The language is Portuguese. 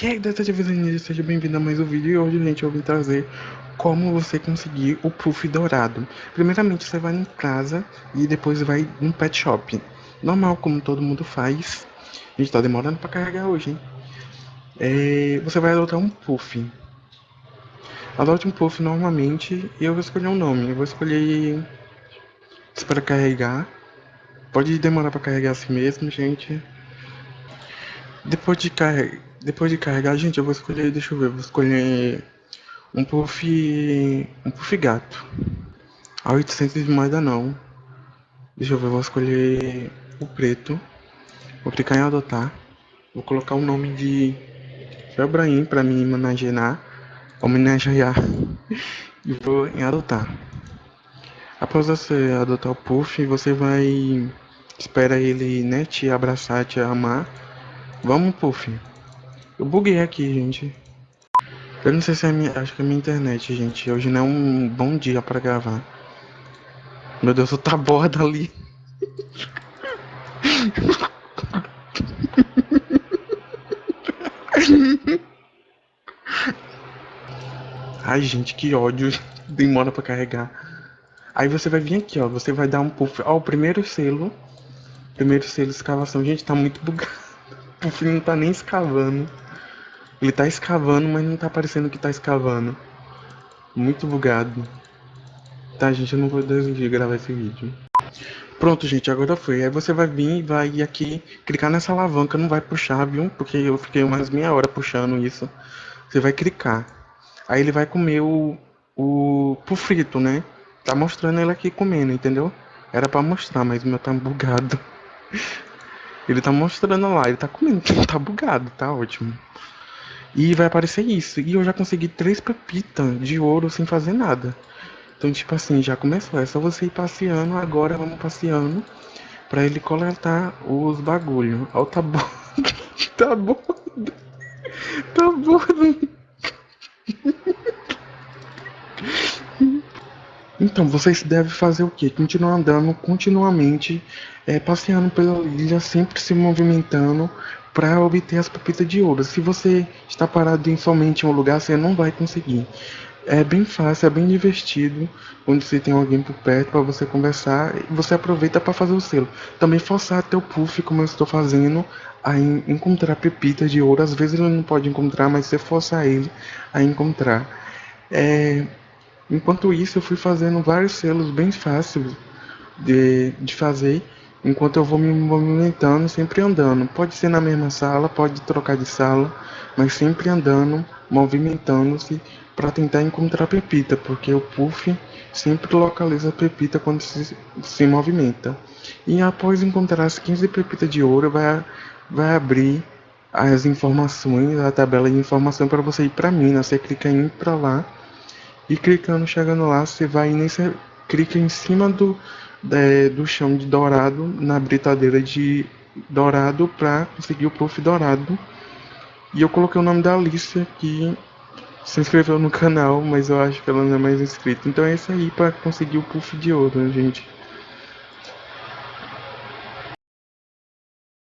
E aí, detetive Zenise, seja bem-vindo a mais um vídeo. E hoje, gente, eu vim trazer como você conseguir o puff dourado. Primeiramente, você vai em casa e depois vai no pet shop. Normal, como todo mundo faz. A gente tá demorando pra carregar hoje, hein? É, você vai adotar um puff. Adote um puff normalmente e eu vou escolher um nome. Eu vou escolher para carregar. Pode demorar para carregar assim mesmo, gente. Depois de carregar depois de carregar, gente, eu vou escolher, deixa eu ver, vou escolher um puff, um puff gato. A 800 de moeda não. Deixa eu ver, vou escolher o preto. Vou clicar em adotar. Vou colocar o nome de Febraim para me homenagear, homenagear. e vou em adotar. Após você adotar o puff, você vai espera ele, né, te abraçar, te amar. Vamos, puff. Eu buguei aqui, gente. Eu não sei se é minha. Acho que é minha internet, gente. Hoje não é um bom dia pra gravar. Meu Deus, tá borda ali. Ai, gente, que ódio. Demora pra carregar. Aí você vai vir aqui, ó. Você vai dar um puff. Ó, o primeiro selo. Primeiro selo escavação. Gente, tá muito bugado. O puff não tá nem escavando. Ele tá escavando, mas não tá parecendo que tá escavando. Muito bugado. Tá, gente, eu não vou desistir gravar esse vídeo. Pronto, gente, agora foi. Aí você vai vir e vai aqui, clicar nessa alavanca, não vai puxar, viu? Porque eu fiquei umas meia hora puxando isso. Você vai clicar. Aí ele vai comer o, o frito, né? Tá mostrando ele aqui comendo, entendeu? Era pra mostrar, mas meu tá bugado. Ele tá mostrando lá, ele tá comendo, tá bugado, tá ótimo. E vai aparecer isso. E eu já consegui três pepitas de ouro sem fazer nada. Então, tipo assim, já começou. É só você ir passeando. Agora vamos passeando. Pra ele coletar os bagulho. Ó, tá bom. tá bom. Tá bom. Então, vocês devem fazer o quê? Continuar andando continuamente, é, passeando pela ilha, sempre se movimentando, para obter as pepitas de ouro. Se você está parado em somente um lugar, você não vai conseguir. É bem fácil, é bem divertido quando você tem alguém por perto para você conversar e você aproveita para fazer o selo. Também forçar até o puff, como eu estou fazendo, a encontrar pepitas de ouro. Às vezes ele não pode encontrar, mas você forçar ele a encontrar. É... Enquanto isso, eu fui fazendo vários selos bem fáceis de, de fazer enquanto eu vou me movimentando, sempre andando. Pode ser na mesma sala, pode trocar de sala, mas sempre andando, movimentando-se para tentar encontrar pepita, porque o puff sempre localiza pepita quando se, se movimenta. E após encontrar as 15 pepitas de ouro, vai, vai abrir as informações, a tabela de informação para você ir para mina. Você clica em para lá e clicando, chegando lá, você vai nesse, clica em cima do é, do chão de dourado na britadeira de dourado para conseguir o puff dourado. E eu coloquei o nome da Alicia que se inscreveu no canal, mas eu acho que ela não é mais inscrita. Então é isso aí para conseguir o puff de ouro, gente.